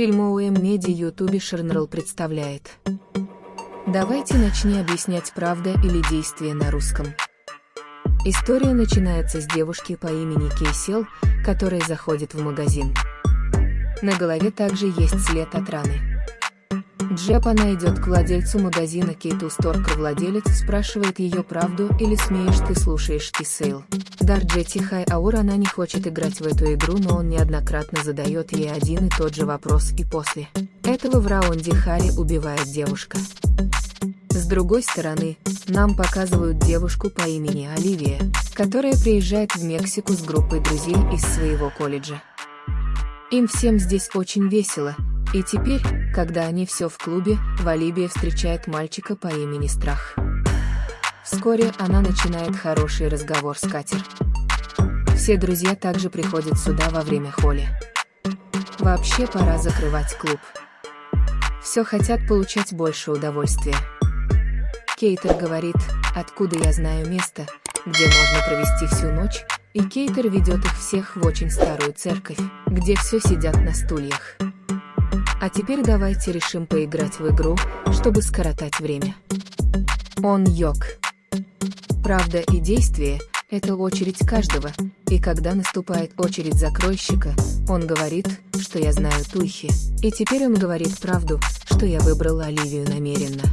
Фильм ОУМ Меди Ютуби Шернрл представляет. Давайте начни объяснять правда или действие на русском. История начинается с девушки по имени Кейсел, которая заходит в магазин. На голове также есть след от раны. Джеб она идет к владельцу магазина Кейту Сторка. Владелец спрашивает ее правду или смеешь ты слушаешь Кисейл. Дар Джети Хай Аур она не хочет играть в эту игру, но он неоднократно задает ей один и тот же вопрос и после этого в раунде Хари убивает девушка. С другой стороны, нам показывают девушку по имени Оливия, которая приезжает в Мексику с группой друзей из своего колледжа. Им всем здесь очень весело, и теперь, когда они все в клубе, Валибия встречает мальчика по имени Страх. Вскоре она начинает хороший разговор с Катер. Все друзья также приходят сюда во время холли. Вообще пора закрывать клуб. Все хотят получать больше удовольствия. Кейтер говорит, откуда я знаю место, где можно провести всю ночь, и Кейтер ведет их всех в очень старую церковь, где все сидят на стульях. А теперь давайте решим поиграть в игру, чтобы скоротать время. Он йог. Правда и действие – это очередь каждого, и когда наступает очередь закройщика, он говорит, что я знаю Тухи, и теперь он говорит правду, что я выбрал Оливию намеренно.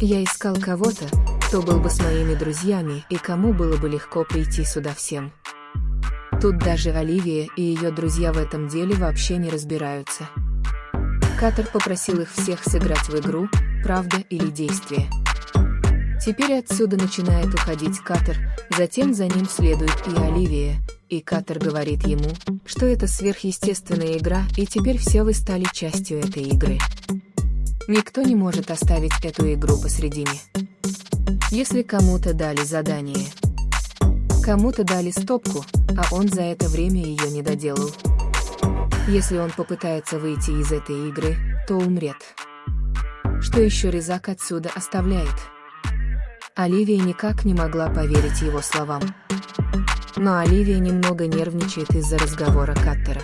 Я искал кого-то, кто был бы с моими друзьями и кому было бы легко прийти сюда всем. Тут даже Оливия и ее друзья в этом деле вообще не разбираются. Катер попросил их всех сыграть в игру «Правда или действие». Теперь отсюда начинает уходить Катер, затем за ним следует и Оливия, и Катер говорит ему, что это сверхъестественная игра, и теперь все вы стали частью этой игры. Никто не может оставить эту игру посредине. Если кому-то дали задание, кому-то дали стопку, а он за это время ее не доделал, если он попытается выйти из этой игры, то умрет. Что еще Резак отсюда оставляет? Оливия никак не могла поверить его словам. Но Оливия немного нервничает из-за разговора Каттера.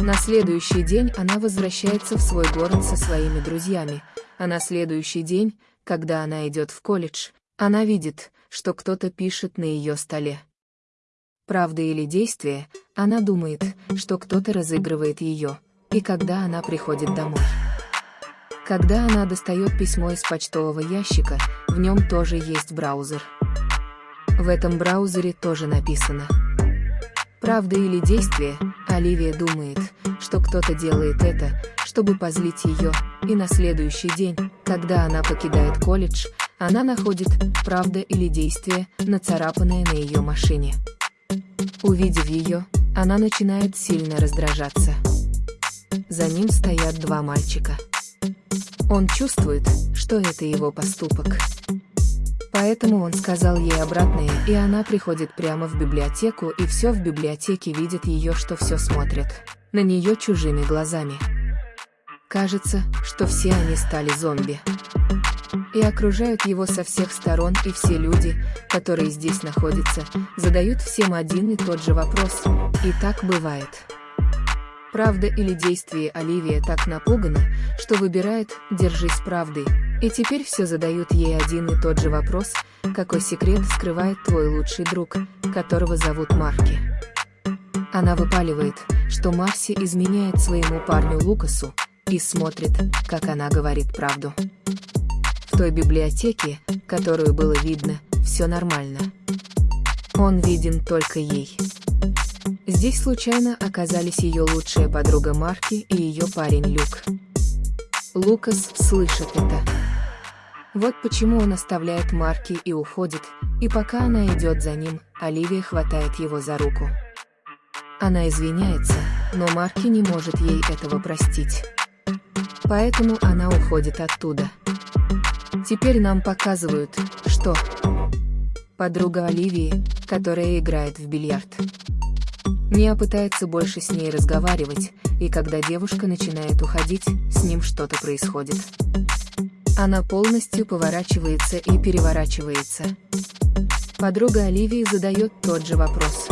На следующий день она возвращается в свой город со своими друзьями, а на следующий день, когда она идет в колледж, она видит, что кто-то пишет на ее столе правда или действие, она думает, что кто-то разыгрывает ее, и когда она приходит домой. Когда она достает письмо из почтового ящика, в нем тоже есть браузер. В этом браузере тоже написано. Правда или действие, Оливия думает, что кто-то делает это, чтобы позлить ее, и на следующий день, когда она покидает колледж, она находит «правда или действие», нацарапанное на ее машине. Увидев ее, она начинает сильно раздражаться. За ним стоят два мальчика. Он чувствует, что это его поступок. Поэтому он сказал ей обратное, и она приходит прямо в библиотеку, и все в библиотеке видит ее, что все смотрят на нее чужими глазами. Кажется, что все они стали зомби и окружают его со всех сторон, и все люди, которые здесь находятся, задают всем один и тот же вопрос, и так бывает. Правда или действие Оливия так напугана, что выбирает «держись правды», и теперь все задают ей один и тот же вопрос, какой секрет скрывает твой лучший друг, которого зовут Марки. Она выпаливает, что Марси изменяет своему парню Лукасу, и смотрит, как она говорит правду. В той библиотеке, которую было видно, все нормально. Он виден только ей. Здесь случайно оказались ее лучшая подруга Марки и ее парень Люк. Лукас слышит это. Вот почему он оставляет Марки и уходит, и пока она идет за ним, Оливия хватает его за руку. Она извиняется, но Марки не может ей этого простить. Поэтому она уходит оттуда. Теперь нам показывают, что подруга Оливии, которая играет в бильярд. Мия пытается больше с ней разговаривать, и когда девушка начинает уходить, с ним что-то происходит. Она полностью поворачивается и переворачивается. Подруга Оливии задает тот же вопрос.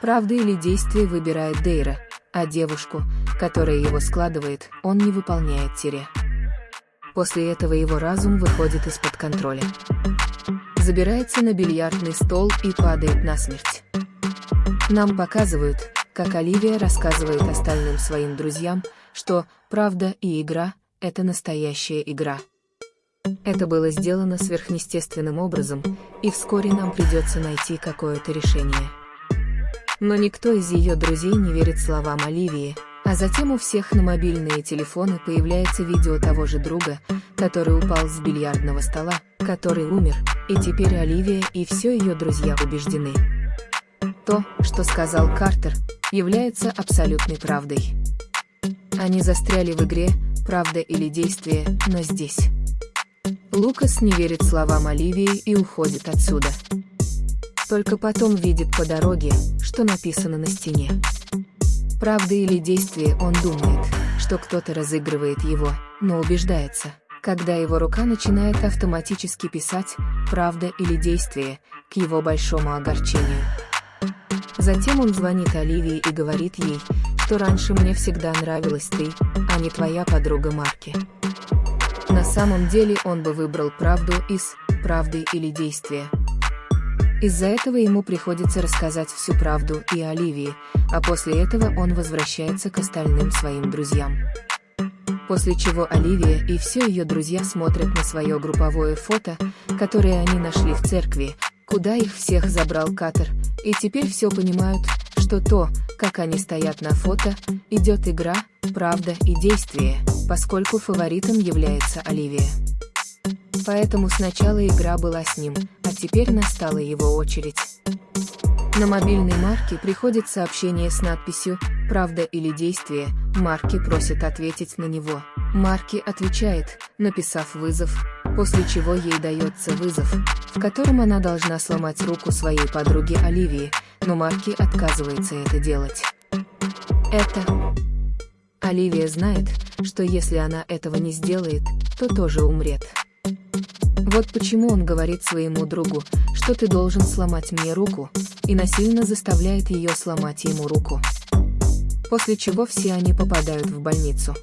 Правда или действие выбирает Дейра, а девушку, которая его складывает, он не выполняет тире. После этого его разум выходит из-под контроля. Забирается на бильярдный стол и падает насмерть. Нам показывают, как Оливия рассказывает остальным своим друзьям, что правда и игра — это настоящая игра. Это было сделано сверхъестественным образом, и вскоре нам придется найти какое-то решение. Но никто из ее друзей не верит словам Оливии, а затем у всех на мобильные телефоны появляется видео того же друга, который упал с бильярдного стола, который умер, и теперь Оливия и все ее друзья убеждены. То, что сказал Картер, является абсолютной правдой. Они застряли в игре «Правда или действие», но здесь. Лукас не верит словам Оливии и уходит отсюда. Только потом видит по дороге, что написано на стене. Правда или действие он думает, что кто-то разыгрывает его, но убеждается, когда его рука начинает автоматически писать «правда или действие» к его большому огорчению. Затем он звонит Оливии и говорит ей, что раньше мне всегда нравилась ты, а не твоя подруга Марки. На самом деле он бы выбрал правду из «правды или действия». Из-за этого ему приходится рассказать всю правду и Оливии, а после этого он возвращается к остальным своим друзьям. После чего Оливия и все ее друзья смотрят на свое групповое фото, которое они нашли в церкви, куда их всех забрал Катер, и теперь все понимают, что то, как они стоят на фото, идет игра, правда и действие, поскольку фаворитом является Оливия. Поэтому сначала игра была с ним, а теперь настала его очередь. На мобильной Марке приходит сообщение с надписью «Правда или действие», Марки просит ответить на него. Марки отвечает, написав вызов, после чего ей дается вызов, в котором она должна сломать руку своей подруги Оливии, но Марки отказывается это делать. Это... Оливия знает, что если она этого не сделает, то тоже умрет. Вот почему он говорит своему другу, что ты должен сломать мне руку, и насильно заставляет ее сломать ему руку. После чего все они попадают в больницу.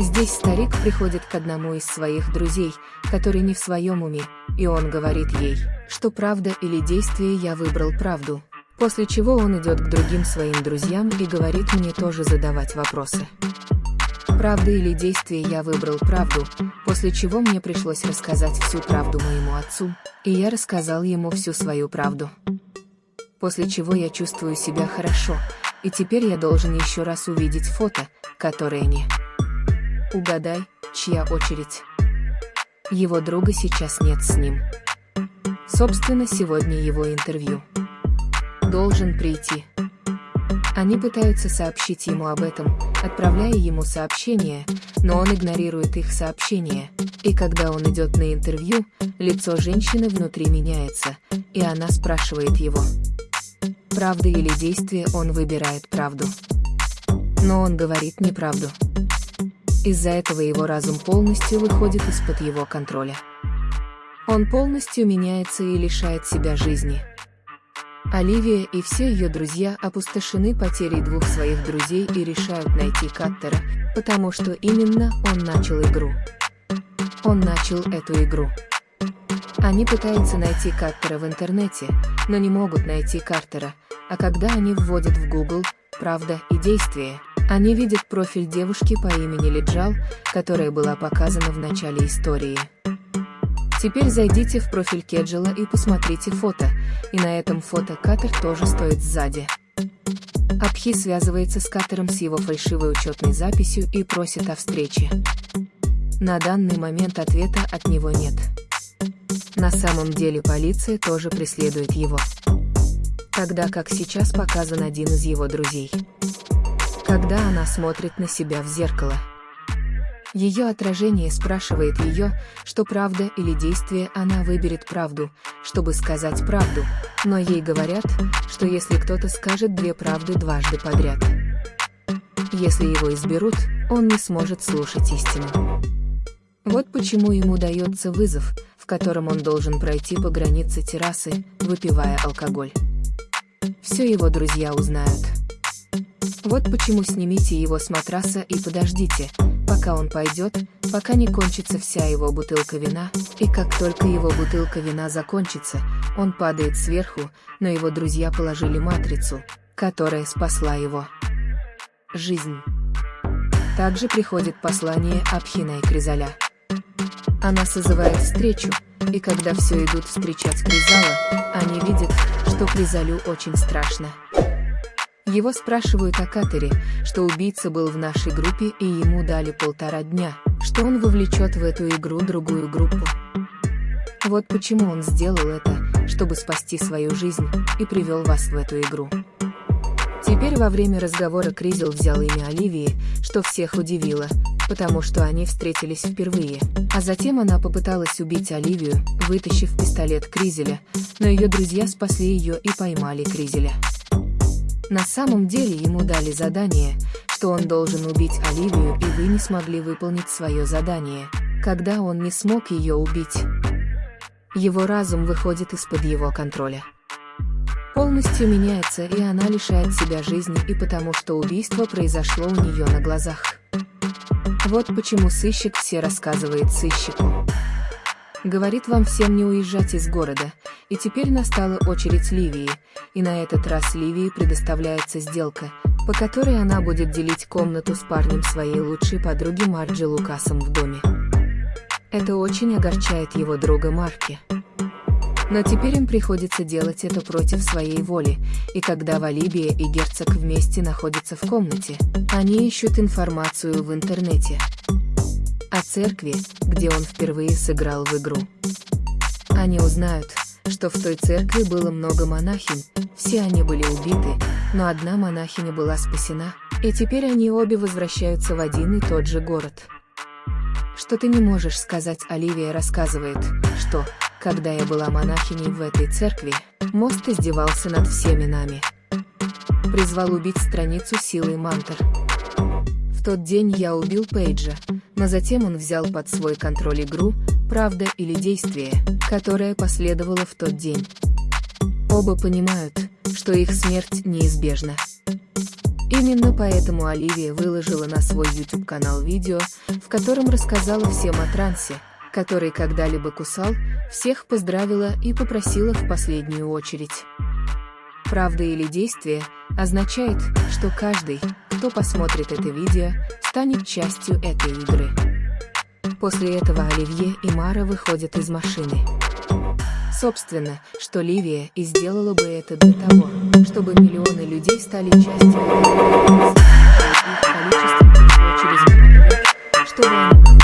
Здесь старик приходит к одному из своих друзей, который не в своем уме, и он говорит ей, что правда или действие я выбрал правду, после чего он идет к другим своим друзьям и говорит мне тоже задавать вопросы. Правда или действие я выбрал правду, после чего мне пришлось рассказать всю правду моему отцу, и я рассказал ему всю свою правду. После чего я чувствую себя хорошо, и теперь я должен еще раз увидеть фото, которое не... Угадай, чья очередь? Его друга сейчас нет с ним. Собственно, сегодня его интервью. Должен прийти. Они пытаются сообщить ему об этом, отправляя ему сообщения, но он игнорирует их сообщения, и когда он идет на интервью, лицо женщины внутри меняется, и она спрашивает его. Правда или действие он выбирает правду. Но он говорит неправду. Из-за этого его разум полностью выходит из-под его контроля. Он полностью меняется и лишает себя жизни. Оливия и все ее друзья опустошены потерей двух своих друзей и решают найти Каттера, потому что именно он начал игру. Он начал эту игру. Они пытаются найти Каттера в интернете, но не могут найти Картера, а когда они вводят в Google «Правда и действие», они видят профиль девушки по имени Лиджал, которая была показана в начале истории. Теперь зайдите в профиль Кеджела и посмотрите фото, и на этом фото Катер тоже стоит сзади. Абхи связывается с Катером с его фальшивой учетной записью и просит о встрече. На данный момент ответа от него нет. На самом деле полиция тоже преследует его. Тогда как сейчас показан один из его друзей. Когда она смотрит на себя в зеркало. Ее отражение спрашивает ее, что правда или действие она выберет правду, чтобы сказать правду, но ей говорят, что если кто-то скажет две правды дважды подряд. Если его изберут, он не сможет слушать истину. Вот почему ему дается вызов, в котором он должен пройти по границе террасы, выпивая алкоголь. Все его друзья узнают. Вот почему снимите его с матраса и подождите, пока он пойдет, пока не кончится вся его бутылка вина, и как только его бутылка вина закончится, он падает сверху, но его друзья положили матрицу, которая спасла его жизнь. Также приходит послание Абхина и Кризаля. Она созывает встречу, и когда все идут встречать Кризала, они видят, что Кризалю очень страшно. Его спрашивают о Катере, что убийца был в нашей группе и ему дали полтора дня, что он вовлечет в эту игру другую группу. Вот почему он сделал это, чтобы спасти свою жизнь, и привел вас в эту игру. Теперь во время разговора Кризел взял имя Оливии, что всех удивило, потому что они встретились впервые. А затем она попыталась убить Оливию, вытащив пистолет Кризеля, но ее друзья спасли ее и поймали Кризеля. На самом деле ему дали задание, что он должен убить Оливию и вы не смогли выполнить свое задание, когда он не смог ее убить. Его разум выходит из-под его контроля. Полностью меняется и она лишает себя жизни и потому что убийство произошло у нее на глазах. Вот почему сыщик все рассказывает сыщику. Говорит вам всем не уезжать из города, и теперь настала очередь Ливии, и на этот раз Ливии предоставляется сделка, по которой она будет делить комнату с парнем своей лучшей подруги Марджи Лукасом в доме. Это очень огорчает его друга Марки. Но теперь им приходится делать это против своей воли, и когда Валибия и герцог вместе находятся в комнате, они ищут информацию в интернете о церкви, где он впервые сыграл в игру. Они узнают, что в той церкви было много монахинь, все они были убиты, но одна монахиня была спасена, и теперь они обе возвращаются в один и тот же город. Что ты не можешь сказать, Оливия рассказывает, что, когда я была монахиней в этой церкви, мост издевался над всеми нами. Призвал убить страницу силой мантр тот день я убил Пейджа, но затем он взял под свой контроль игру «Правда или действие», которая последовала в тот день. Оба понимают, что их смерть неизбежна. Именно поэтому Оливия выложила на свой YouTube-канал видео, в котором рассказала всем о трансе, который когда-либо кусал, всех поздравила и попросила в последнюю очередь. Правда или действие означает, что каждый, кто посмотрит это видео, станет частью этой игры. После этого Оливье и Мара выходят из машины. Собственно, что Ливия и сделала бы это для того, чтобы миллионы людей стали частью игры. Много лет, чтобы они